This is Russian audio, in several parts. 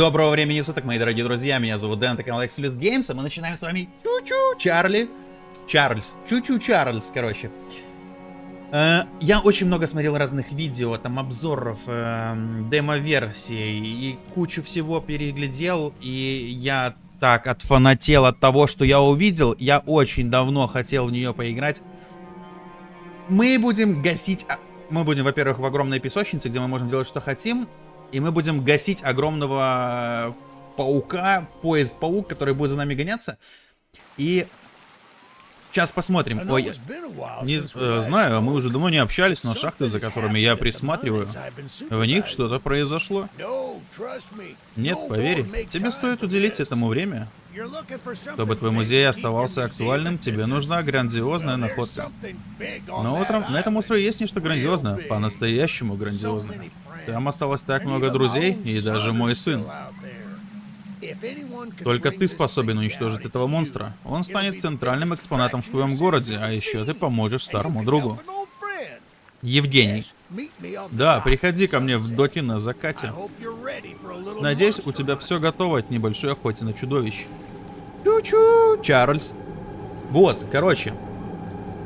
Доброго времени суток, мои дорогие друзья, меня зовут Дэн, это канал Exilus Games, и мы начинаем с вами Чу-Чу Чарли, Чарльз, Чу-Чу Чарльз, короче. Э, я очень много смотрел разных видео, там обзоров, э, демо-версий, и кучу всего переглядел, и я так отфанател от того, что я увидел, я очень давно хотел в нее поиграть. Мы будем гасить... а, Мы будем, во-первых, в огромной песочнице, где мы можем делать, что хотим, и мы будем гасить огромного паука, поезд-паук, который будет за нами гоняться. И сейчас посмотрим. Ой, не э, знаю, мы уже давно не общались, но шахты, за которыми я присматриваю, в них что-то произошло. Нет, поверь, тебе стоит уделить этому время. Чтобы твой музей оставался актуальным, тебе нужна грандиозная находка. Но утром на этом острове есть нечто грандиозное, по-настоящему грандиозное. Там осталось так много друзей, и даже мой сын. Только ты способен уничтожить этого монстра. Он станет центральным экспонатом в твоем городе, а еще ты поможешь старому другу. Евгений. Да, приходи ко мне в доки на закате. Надеюсь, у тебя все готово от небольшой охоты на чудовищ. Чу-чу, Чарльз. Вот, короче.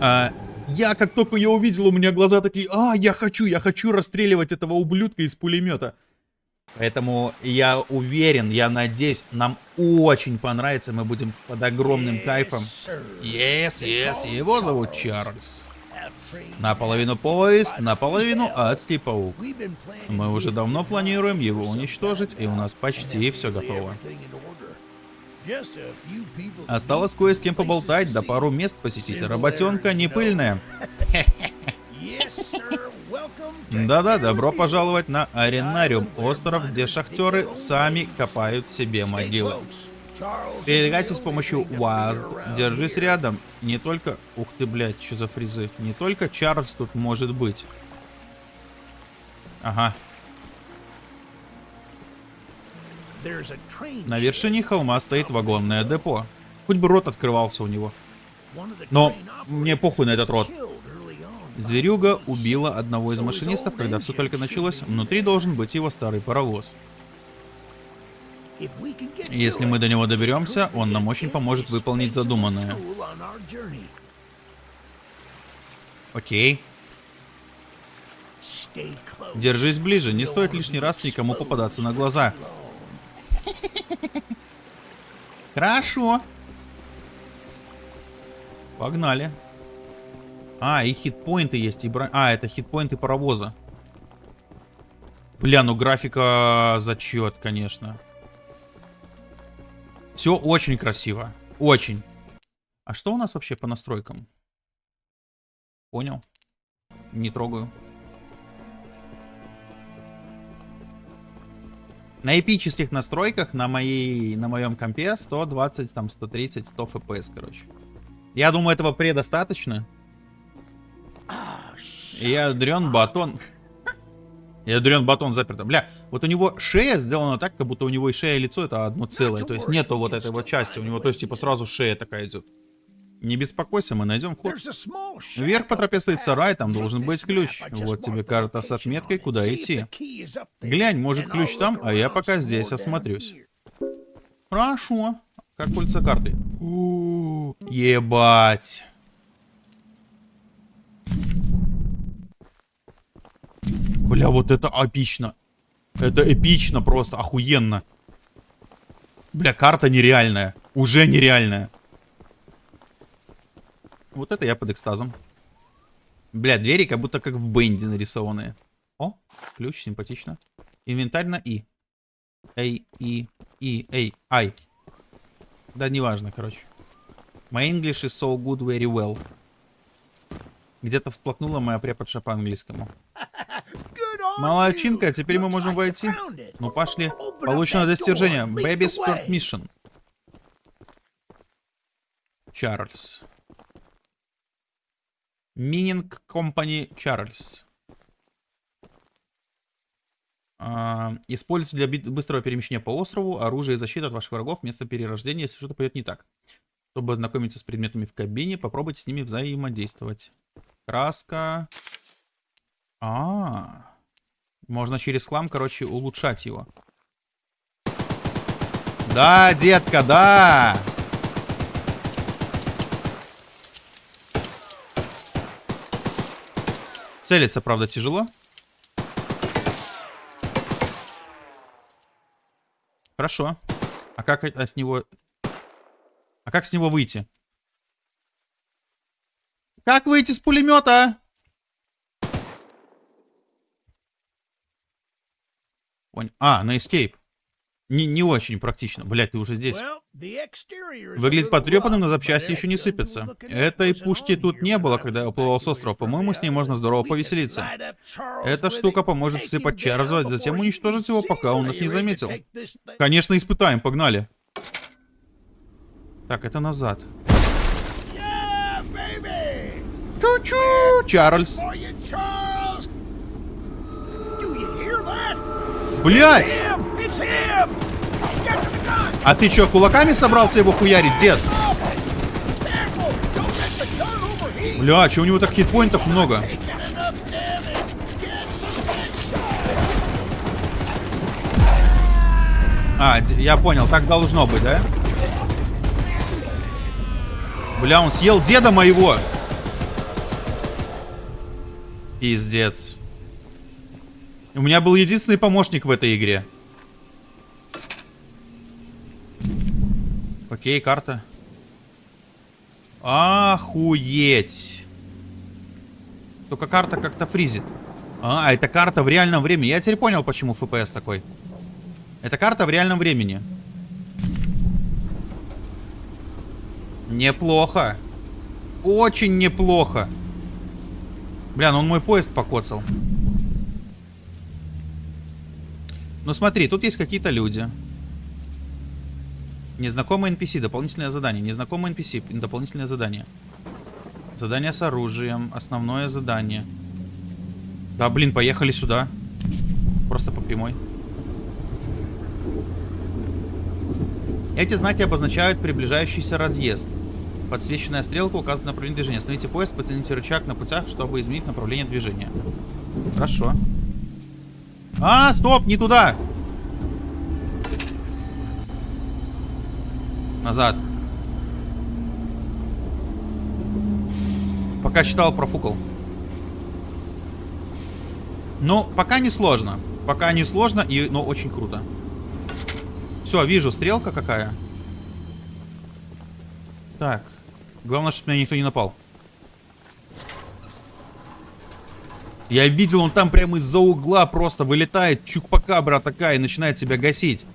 А, я, как только я увидел, у меня глаза такие, а, я хочу, я хочу расстреливать этого ублюдка из пулемета. Поэтому я уверен, я надеюсь, нам очень понравится, мы будем под огромным кайфом. Yes, yes, его зовут Чарльз. Наполовину поезд, наполовину адский паук. Мы уже давно планируем его уничтожить, и у нас почти все готово. Осталось кое с кем поболтать, да пару мест посетить. Работенка не пыльная. Да-да, добро пожаловать на Аренариум, остров, где шахтеры сами копают себе могилы. Передвигайте с помощью УАЗ. Держись рядом. Не только... Ух ты, блядь, что за фризы. Не только Чарльз тут может быть. Ага. На вершине холма стоит вагонное депо. Хоть бы рот открывался у него. Но мне похуй на этот рот. Зверюга убила одного из машинистов, когда все только началось. Внутри должен быть его старый паровоз. Если мы до него доберемся, он нам очень поможет выполнить задуманное. Окей. Держись ближе, не стоит лишний раз никому попадаться на глаза. Хорошо. Погнали. А, и хитпоинты есть, и бро... А, это хитпоинты паровоза. Бля, ну графика зачет, конечно. Все очень красиво. Очень. А что у нас вообще по настройкам? Понял. Не трогаю. На эпических настройках на моей, на моем компе 120, там 130, 100 FPS, короче. Я думаю, этого предостаточно. Я дрен батон. Я дрен батон заперто. Бля, вот у него шея сделана так, как будто у него и шея и лицо это одно целое. То есть нету вот этой вот части. У него, то есть, типа, сразу шея такая идет. Не беспокойся, мы найдем вход. Вверх по тропе стоит сарай, там должен быть ключ. Вот тебе карта с отметкой, куда идти. Глянь, может ключ там, а я пока здесь осмотрюсь. Хорошо. Как пользоваться картой? У -у -у, ебать. Бля, вот это эпично. Это эпично просто, охуенно. Бля, карта нереальная. Уже нереальная. Вот это я под экстазом. Бля, двери как будто как в бенде нарисованные. О, ключ, симпатично. Инвентарь на И. Эй, И, И, Эй, Ай. Да, неважно, короче. My English is so good, very well. Где-то всплакнула моя преподша по английскому. Молодчинка, теперь мы можем войти. Ну, пошли. Получено достижение. Baby's first mission. Чарльз. Мининг Company Чарльз. Используйте для быстрого перемещения по острову оружие и защиты от ваших врагов вместо перерождения, если что-то пойдет не так. Чтобы ознакомиться с предметами в кабине, попробуйте с ними взаимодействовать. Краска. А, -а, а, можно через хлам, короче, улучшать его. Да, детка, да. Целиться, правда, тяжело. Хорошо. А как от него... А как с него выйти? Как выйти с пулемета? А, на escape. Не, не очень практично. Блять, ты уже здесь. Выглядит потрепанным, но запчасти еще не сыпятся. Этой пушки тут не было, когда я уплывал с острова. По-моему, с ней можно здорово повеселиться. Эта штука поможет всыпать Чарльзу, затем уничтожить его, пока он нас не заметил. Конечно, испытаем, погнали. Так, это назад. Чу-чу, Чарльз. Блять! А ты что, кулаками собрался его хуярить, дед? Бля, что у него так хитпоинтов много? А, я понял, так должно быть, да? Бля, он съел деда моего. Пиздец. У меня был единственный помощник в этой игре. Окей, карта. Охуеть. Только карта как-то фризит. А, это карта в реальном времени. Я теперь понял, почему FPS такой. Это карта в реальном времени. Неплохо. Очень неплохо. Бля, ну он мой поезд покоцал. Ну смотри, тут есть какие-то люди. Незнакомый NPC, дополнительное задание. Незнакомый NPC, дополнительное задание. Задание с оружием, основное задание. Да, блин, поехали сюда. Просто по прямой. Эти знаки обозначают приближающийся разъезд. Подсвеченная стрелка указывает направление движения. Остановите поезд, потяните рычаг на путях, чтобы изменить направление движения. Хорошо. А, стоп, не туда! Назад. Пока читал, профукал. Ну, пока не сложно. Пока не сложно, и, но очень круто. Все, вижу, стрелка какая. Так. Главное, чтобы меня никто не напал. Я видел, он там прямо из-за угла просто вылетает, чукпакабра такая, и начинает себя гасить.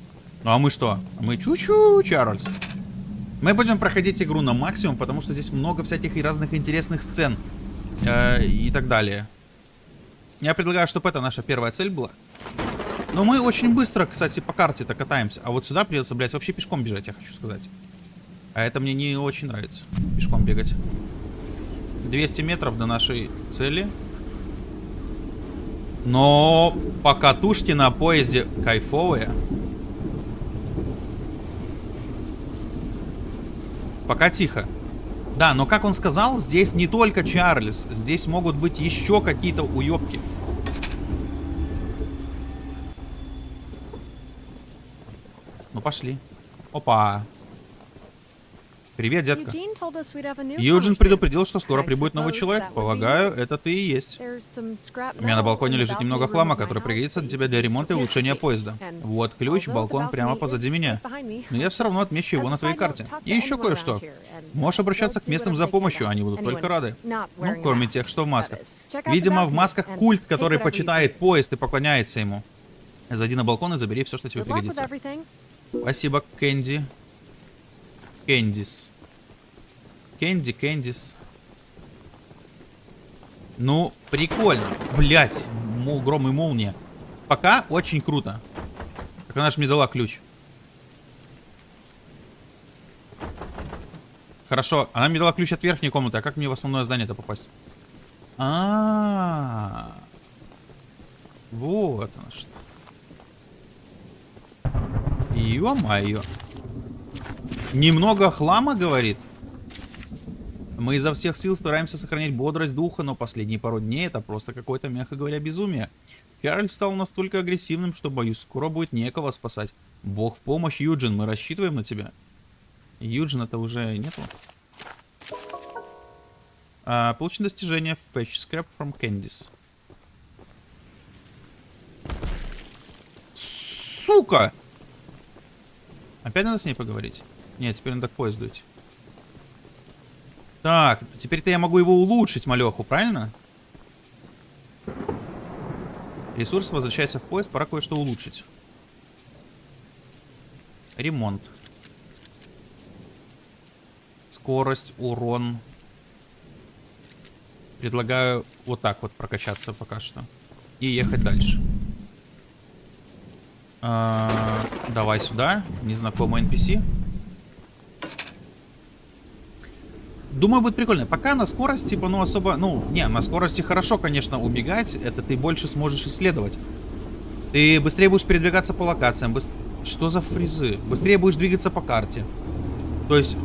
Ну а мы что? Мы чу-чу, Чарльз. Мы будем проходить игру на максимум, потому что здесь много всяких и разных интересных сцен. Э, и так далее. Я предлагаю, чтобы это наша первая цель была. Но мы очень быстро, кстати, по карте-то катаемся. А вот сюда придется, блядь, вообще пешком бежать, я хочу сказать. А это мне не очень нравится. Пешком бегать. 200 метров до нашей цели. Но покатушки на поезде кайфовые. Пока тихо. Да, но как он сказал, здесь не только Чарльз. Здесь могут быть еще какие-то уебки. Ну, пошли. Опа. Привет, детка. Юджин предупредил, что скоро прибудет новый человек. Полагаю, это ты и есть. У меня на балконе лежит немного хлама, который пригодится для тебя для ремонта и улучшения поезда. Вот ключ, балкон прямо позади меня. Но я все равно отмечу его на твоей карте. И еще кое-что. Можешь обращаться к местным за помощью, они будут только рады. Ну, кроме тех, что в масках. Видимо, в масках культ, который почитает поезд и поклоняется ему. Зайди на балкон и забери все, что тебе пригодится. Спасибо, Кэнди. Кэндис. Кэнди, Кэндис. Ну, прикольно. Блять, гром и молния. Пока очень круто. Так она же мне дала ключ. Хорошо, она мне дала ключ от верхней комнаты. А как мне в основное здание-то попасть? А, -а, а Вот оно что. Ё-моё. Немного хлама, говорит? Мы изо всех сил стараемся сохранять бодрость духа, но последние пару дней это просто какое-то, мягко говоря, безумие. Чарльз стал настолько агрессивным, что, боюсь, скоро будет некого спасать. Бог в помощь, Юджин, мы рассчитываем на тебя. Юджин это уже нету. А, получено достижение Fetch Scrap from Candice. Сука! Опять надо с ней поговорить? Нет, теперь надо к поезду идти. Так, теперь-то я могу его улучшить, малеху, правильно? Ресурс возвращается в поезд, пора кое-что улучшить. Ремонт. Скорость, урон. Предлагаю вот так вот прокачаться пока что. И ехать дальше. А, давай сюда. Незнакомый NPC. Думаю, будет прикольно. Пока на скорости, типа, ну, особо... Ну, не, на скорости хорошо, конечно, убегать. Это ты больше сможешь исследовать. Ты быстрее будешь передвигаться по локациям. Быс... Что за фризы? Быстрее будешь двигаться по карте. То есть,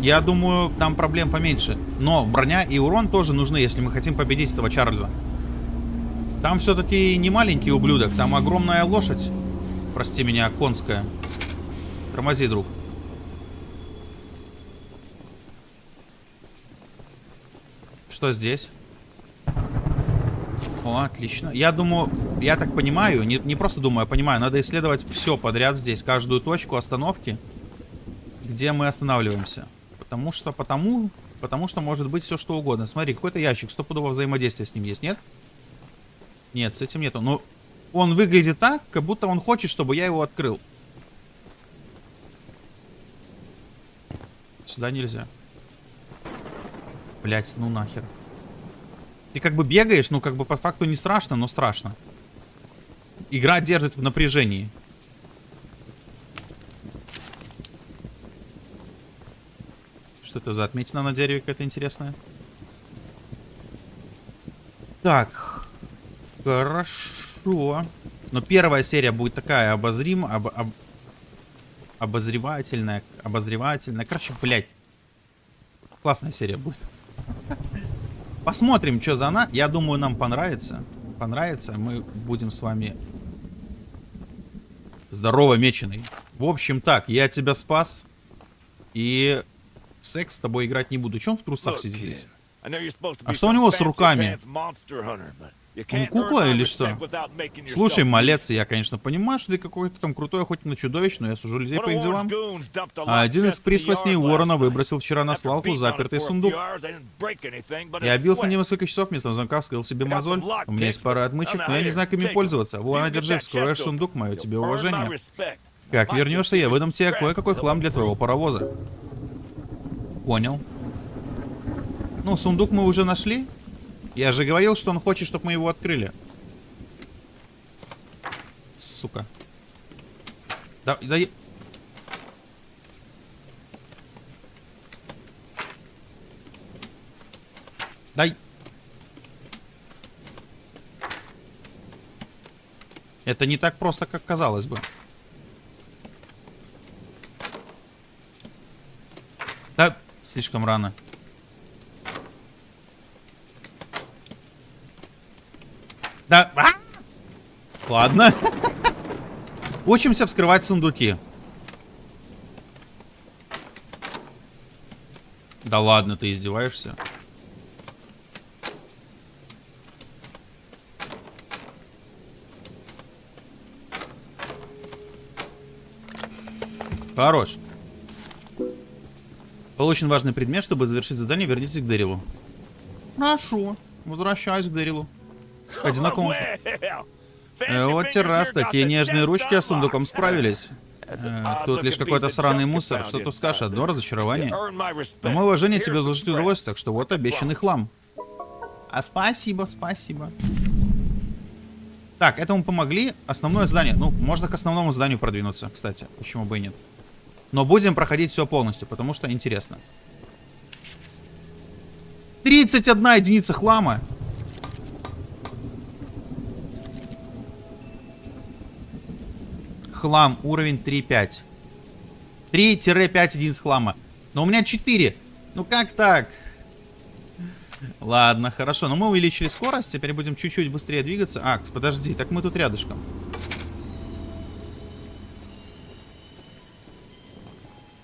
я думаю, там проблем поменьше. Но броня и урон тоже нужны, если мы хотим победить этого Чарльза. Там все-таки не маленький ублюдок, там огромная лошадь. Прости меня, конская. Тормози, друг. Что здесь? О, отлично. Я думаю, я так понимаю, не, не просто думаю, а понимаю, надо исследовать все подряд здесь, каждую точку остановки, где мы останавливаемся. Потому что, потому, потому что может быть все что угодно. Смотри, какой-то ящик, стопудово взаимодействие с ним есть, нет? Нет, с этим нету. Но он выглядит так, как будто он хочет, чтобы я его открыл. Сюда нельзя. Блять, ну нахер. Ты как бы бегаешь, ну как бы по факту не страшно, но страшно. Игра держит в напряжении. Что это за отметина на дереве какая-то интересная? Так. Хорошо. Но первая серия будет такая обозрим... Об, об, обозревательная. Обозревательная. Короче, блядь. Классная серия будет. Посмотрим, что за она. Я думаю, нам понравится. Понравится. Мы будем с вами здорово меченый. В общем так, я тебя спас. И в секс с тобой играть не буду. Чем в трусах сидишь? А что у него с руками? Он кукла или что? Слушай, малец, я, конечно, понимаю, что ты какой-то там крутой охотник на чудовищ, но я сужу людей по их делам. А один из присвостней Уоррена выбросил вчера на свалку запертый сундук. Я бился несколько часов, вместо замка вскрыл себе мозоль. У меня есть пара отмычек, но я не знаю, как ими пользоваться. Вон, держи, вскроешь сундук, мое тебе уважение. Как вернешься, я выдам тебе кое-какой хлам для твоего паровоза. Понял. Ну, сундук мы уже нашли. Я же говорил, что он хочет, чтобы мы его открыли. Сука. Да, да... Дай. Это не так просто, как казалось бы. Да, слишком рано. Да. А! Ладно. Учимся вскрывать сундуки. Да ладно, ты издеваешься? Хорош. Получен важный предмет, чтобы завершить задание, вернитесь к Дэрилу. Хорошо. Возвращаюсь к Дэрилу. Одинаково. Э, вот террас, такие нежные ручки с сундуком справились. Э, тут лишь какой-то сраный мусор. Что тут скажешь? Одно разочарование. Но мое уважение тебе заслужить удалось, так что вот обещанный хлам. А спасибо, спасибо. Так, этому помогли. Основное здание. Ну, можно к основному зданию продвинуться, кстати. Почему бы и нет. Но будем проходить все полностью, потому что интересно. 31 единица хлама. Хлам, уровень 3.5. 3-5 единиц хлама. Но у меня 4. Ну как так? Ладно, хорошо. Но мы увеличили скорость, теперь будем чуть-чуть быстрее двигаться. А, подожди, так мы тут рядышком.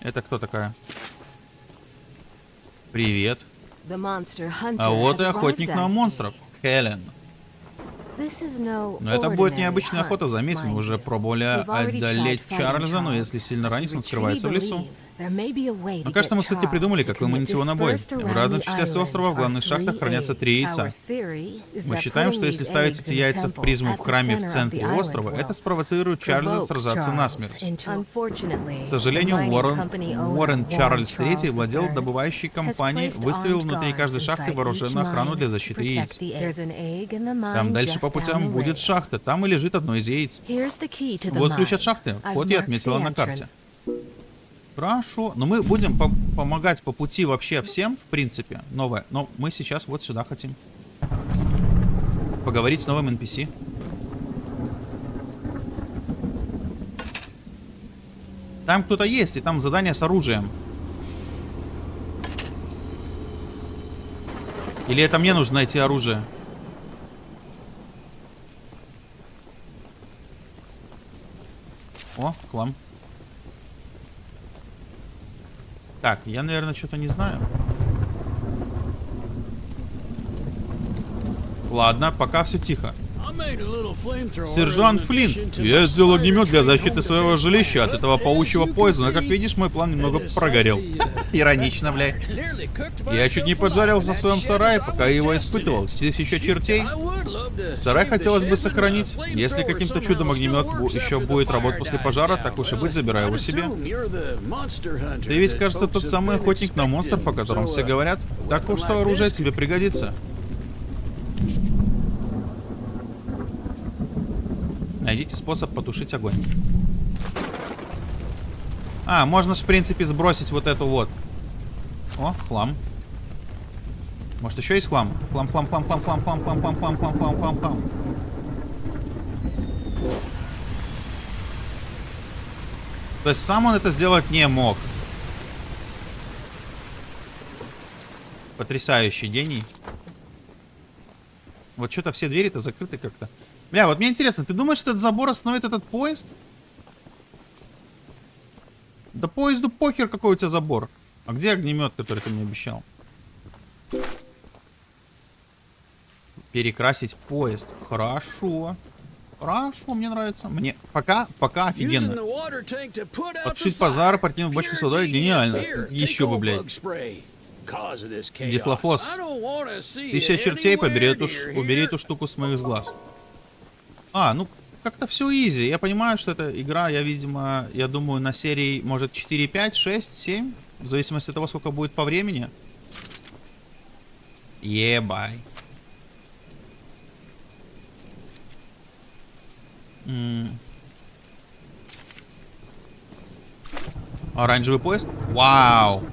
Это кто такая? Привет. А вот и охотник на монстров. Хелен. Но это будет необычная охота, заметь, мы уже пробовали одолеть Чарльза, но если сильно ранить, он скрывается в лесу. Но кажется, мы все-таки придумали, как выманить его на бой. В разных частях острова в главных шахтах хранятся три яйца. Мы считаем, что если ставить эти яйца в призму в храме в центре острова, это спровоцирует Чарльза сражаться насмерть. К сожалению, Уоррен, Уоррен Чарльз III владел добывающей компанией, выставил внутри каждой шахты вооруженную охрану для защиты яиц. Там дальше по путям будет шахта, там и лежит одно из яиц. Вот ключ от шахты, вход я отметила на карте. Хорошо. Но мы будем по помогать по пути вообще всем, в принципе, новое. Но мы сейчас вот сюда хотим. Поговорить с новым NPC. Там кто-то есть, и там задание с оружием. Или это мне нужно найти оружие? О, хлам. Так, я, наверное, что-то не знаю. Ладно, пока все тихо. Сержант Флинт, я сделал огнемет для защиты своего жилища от этого паучьего поезда, но, как видишь, мой план немного прогорел. Иронично, блядь. Я чуть не поджарился в своем сарае, пока его испытывал. Тысяча чертей. Сарай хотелось бы сохранить. Если каким-то чудом огнемет еще будет работать после пожара, так уж и быть, забираю его себе. Ты ведь, кажется, тот самый охотник на монстров, о котором все говорят. Так что оружие тебе пригодится. Найдите способ потушить огонь. А, можно же, в принципе, сбросить вот эту вот. О, хлам. Может, еще есть хлам? Хлам, хлам, хлам, хлам, хлам, хлам, хлам, хлам, хлам, хлам, хлам, хлам, хлам. То есть сам он это сделать не мог. Потрясающий гений. Вот что-то все двери-то закрыты как-то. Бля, вот мне интересно, ты думаешь, этот забор остановит этот поезд? Да поезду похер, какой у тебя забор. А где огнемет, который ты мне обещал? Перекрасить поезд. Хорошо. Хорошо, мне нравится. Мне пока, пока офигенно. Подшить пожар, партнер в бочке с водой, гениально. Еще бы, блядь. Дихлофос. Тысяча чертей, побери эту, убери эту штуку с моих глаз. А, ну, как-то все изи. Я понимаю, что это игра, я, видимо, я думаю, на серии, может, 4, 5, 6, 7. В зависимости от того, сколько будет по времени. Ебай. Оранжевый поезд? Вау!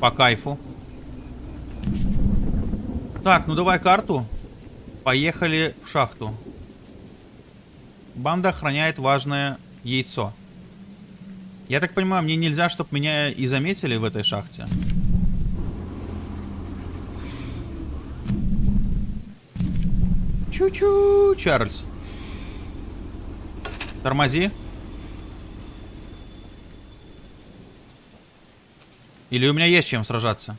По кайфу. Так, ну давай карту. Поехали в шахту. Банда охраняет важное яйцо. Я так понимаю, мне нельзя, чтобы меня и заметили в этой шахте. Чу-чу, Чарльз. Тормози. Или у меня есть чем сражаться?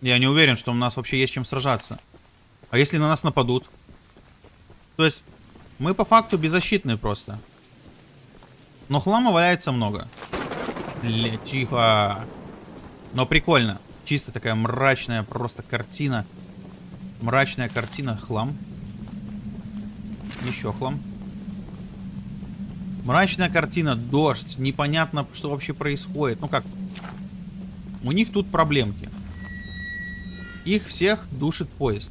Я не уверен, что у нас вообще есть чем сражаться. А если на нас нападут? То есть, мы по факту беззащитные просто. Но хлама валяется много. Ля, тихо. Но прикольно. Чисто такая мрачная просто картина. Мрачная картина. Хлам. Еще хлам. Мрачная картина. Дождь. Непонятно, что вообще происходит. Ну как? У них тут проблемки. Их всех душит поезд.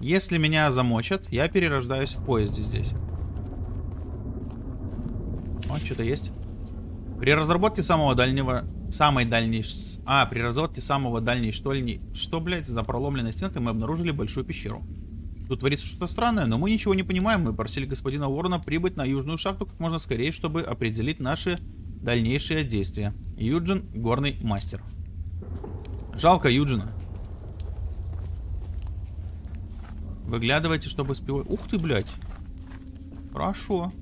Если меня замочат, я перерождаюсь в поезде здесь. Вот, что-то есть. При разработке самого дальнего... Самой дальней... А, при разработке самого дальней штольни... Что, блядь, за проломленной стенкой мы обнаружили большую пещеру. Тут творится что-то странное, но мы ничего не понимаем. Мы просили господина Уоррена прибыть на южную шахту как можно скорее, чтобы определить наши Дальнейшие действия. Юджин, горный мастер. Жалко Юджина. Выглядывайте, чтобы спивать. Ух ты, блядь. Хорошо.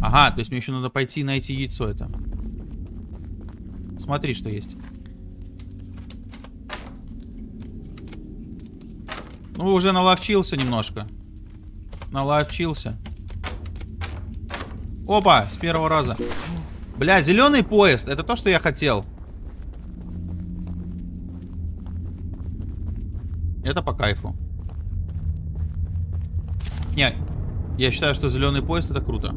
Ага, то есть мне еще надо пойти найти яйцо это. Смотри, что есть. Ну, уже наловчился немножко. Наловчился. Опа, с первого раза. Бля, зеленый поезд. Это то, что я хотел. Это по кайфу. Не, я считаю, что зеленый поезд это круто.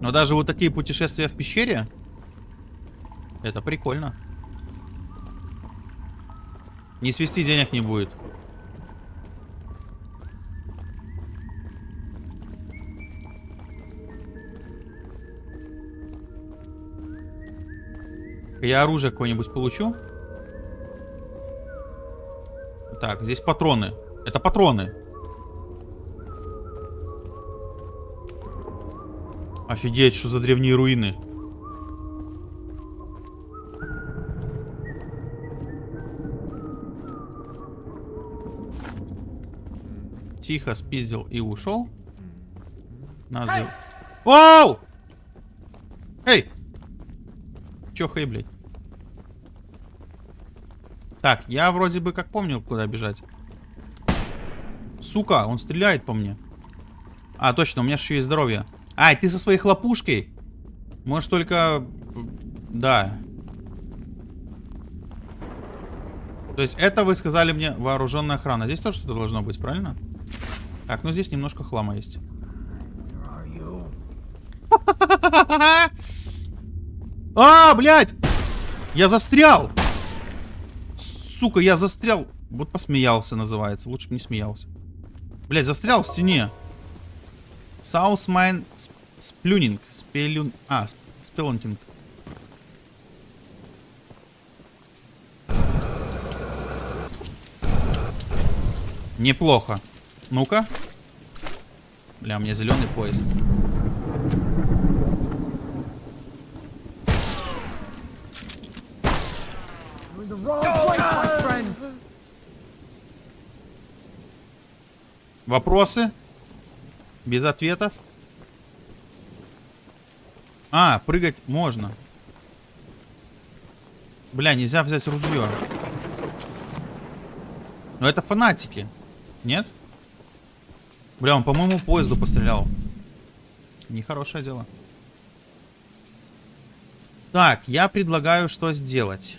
Но даже вот такие путешествия в пещере, это прикольно. Не свести денег не будет. Я оружие какое-нибудь получу. Так, здесь патроны. Это патроны. Офигеть, что за древние руины. Тихо спиздил и ушел. Назыв. Оу! Эй! Чё хей, блядь? Так, я вроде бы как помню, куда бежать. Сука, он стреляет по мне. А, точно, у меня еще есть здоровье. Ай, ты со своей хлопушкой? Можешь только... Да. То есть это вы сказали мне вооруженная охрана. Здесь тоже что-то должно быть, правильно? Так, ну здесь немножко хлама есть. А, блядь! Я застрял! Сука, я застрял. Вот посмеялся называется. Лучше бы не смеялся. Блядь, застрял в стене. Саусмайн сплюнинг. Спелюн... А, спелунтинг. Неплохо. Ну-ка. Бля, у меня зеленый поезд. Вопросы? Без ответов? А, прыгать можно. Бля, нельзя взять ружье. Но это фанатики. Нет? Бля, он по моему поезду пострелял. Нехорошее дело. Так, я предлагаю что сделать.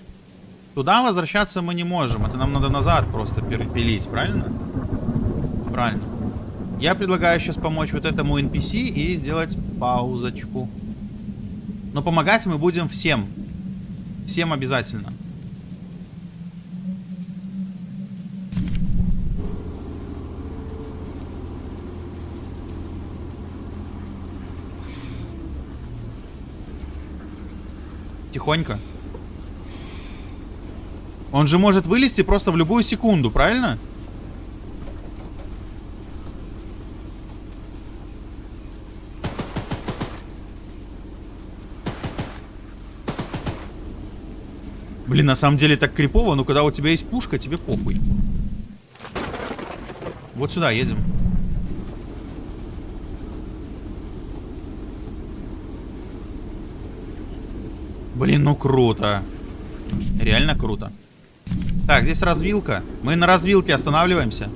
Туда возвращаться мы не можем. Это нам надо назад просто перепилить, правильно? Правильно. Я предлагаю сейчас помочь вот этому NPC и сделать паузочку. Но помогать мы будем всем. Всем обязательно. Тихонько. Он же может вылезти просто в любую секунду, правильно? Блин, на самом деле так крипово, но когда у тебя есть пушка, тебе похуй. Вот сюда едем. Блин, ну круто. Реально круто. Так, здесь развилка. Мы на развилке останавливаемся.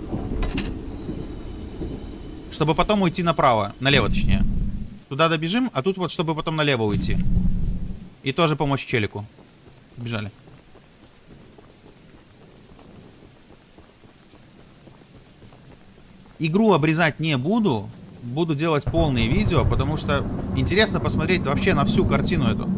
Чтобы потом уйти направо. Налево, точнее. Туда добежим, а тут вот, чтобы потом налево уйти. И тоже помочь челику. Бежали. Игру обрезать не буду. Буду делать полные видео, потому что интересно посмотреть вообще на всю картину эту.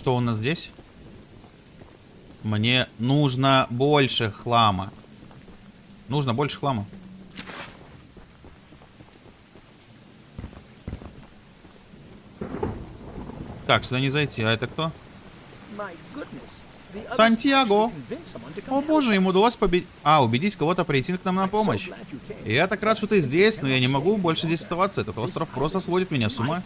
Что у нас здесь? Мне нужно больше хлама. Нужно больше хлама. Так, сюда не зайти. А это кто? Сантьяго. О боже, ему удалось победить... А, убедить кого-то прийти к нам на помощь. Я так рад, что ты здесь, но я не могу больше здесь оставаться. Этот остров просто сводит меня с ума.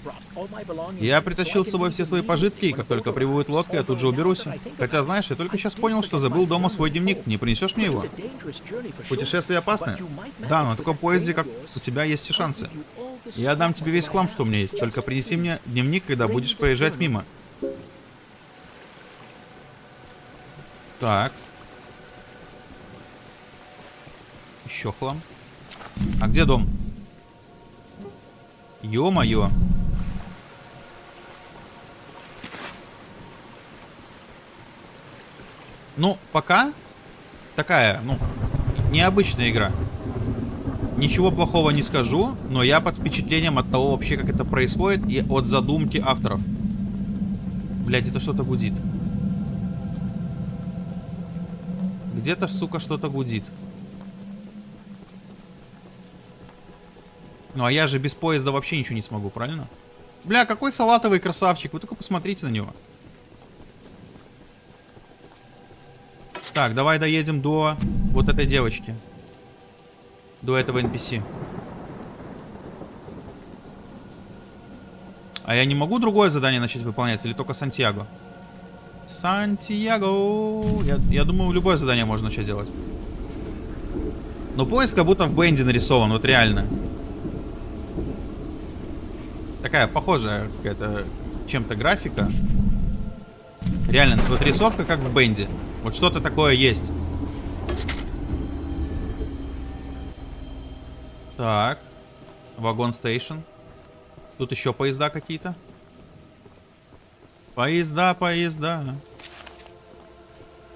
Я притащил с собой все свои пожитки, и как только прибудет лодка, я тут же уберусь. Хотя, знаешь, я только сейчас понял, что забыл дома свой дневник. Не принесешь мне его? Путешествие опасное? Да, но на таком поезде, как у тебя, есть все шансы. Я дам тебе весь хлам, что у меня есть. Только принеси мне дневник, когда будешь проезжать мимо. Так. Еще хлам. А где дом? Ё-моё. Ну, пока такая, ну, необычная игра. Ничего плохого не скажу, но я под впечатлением от того вообще, как это происходит, и от задумки авторов. Блять, это что-то гудит. Где-то, сука, что-то гудит. Ну, а я же без поезда вообще ничего не смогу, правильно? Бля, какой салатовый красавчик. Вы только посмотрите на него. Так, давай доедем до вот этой девочки. До этого NPC. А я не могу другое задание начать выполнять? Или только Сантьяго? Сантьяго. Я, я думаю, любое задание можно начать делать. Но поезд как будто в Бенди нарисован, вот реально. Такая похожая какая-то чем-то графика. Реально, вот рисовка как в Бенди. Вот что-то такое есть. Так. Вагон стейшн. Тут еще поезда какие-то. Поезда, поезда.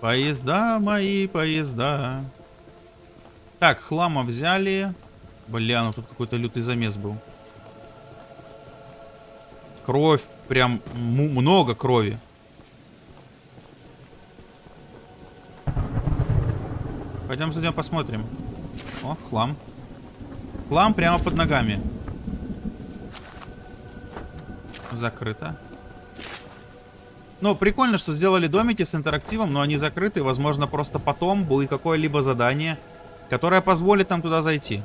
Поезда мои, поезда. Так, хлама взяли. Бля, ну тут какой-то лютый замес был. Кровь, прям много крови. Пойдем зайдем посмотрим. О, хлам. Хлам прямо под ногами. Закрыто. Ну, прикольно, что сделали домики с интерактивом, но они закрыты. Возможно, просто потом будет какое-либо задание, которое позволит нам туда зайти.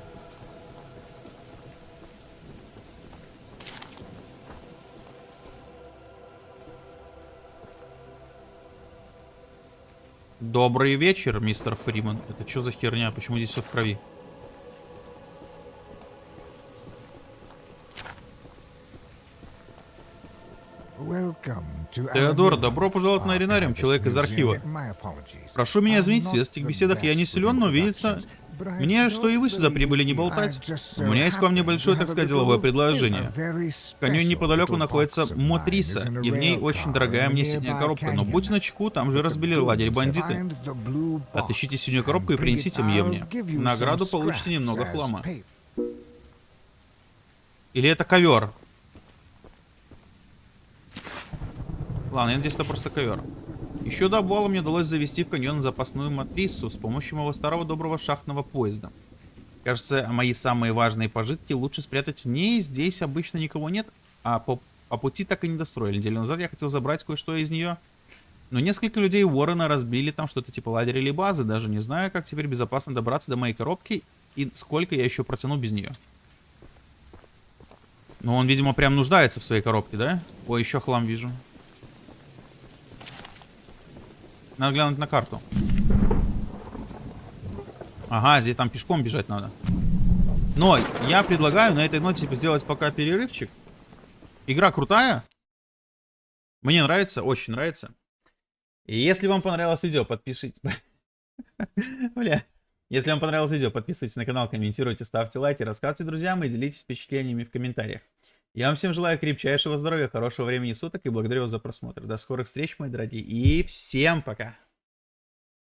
Добрый вечер, мистер Фриман. Это что за херня? Почему здесь все в крови? Теодор, добро пожаловать на Аренариум, человек из архива. Прошу меня извинить, в светских беседах я не силен, но видится мне, что и вы сюда прибыли не болтать. У меня есть к вам небольшое, так сказать, деловое предложение. В неподалеку находится Мотриса, и в ней очень дорогая мне синяя коробка. Но будь начеку, там же разбили лагерь бандиты. Отыщите синюю коробку и принесите мне мне. награду получите немного хлама. Или это ковер? Ладно, я надеюсь, это просто ковер. Еще до обвала мне удалось завести в каньон запасную матрису с помощью моего старого доброго шахтного поезда. Кажется, мои самые важные пожитки лучше спрятать в ней. Здесь обычно никого нет, а по, по пути так и не достроили. Неделю назад я хотел забрать кое-что из нее. Но несколько людей Уоррена разбили там что-то типа лагеря или базы. Даже не знаю, как теперь безопасно добраться до моей коробки и сколько я еще протяну без нее. Но он, видимо, прям нуждается в своей коробке, да? Ой, еще хлам вижу. Надо глянуть на карту. Ага, здесь там пешком бежать надо. Но я предлагаю на этой ноте сделать пока перерывчик. Игра крутая. Мне нравится, очень нравится. И если вам понравилось видео, подпишитесь. Бля. Если вам понравилось видео, подписывайтесь на канал, комментируйте, ставьте лайки, рассказывайте друзьям и делитесь впечатлениями в комментариях. Я вам всем желаю крепчайшего здоровья, хорошего времени суток и благодарю вас за просмотр. До скорых встреч, мои дорогие, и всем пока!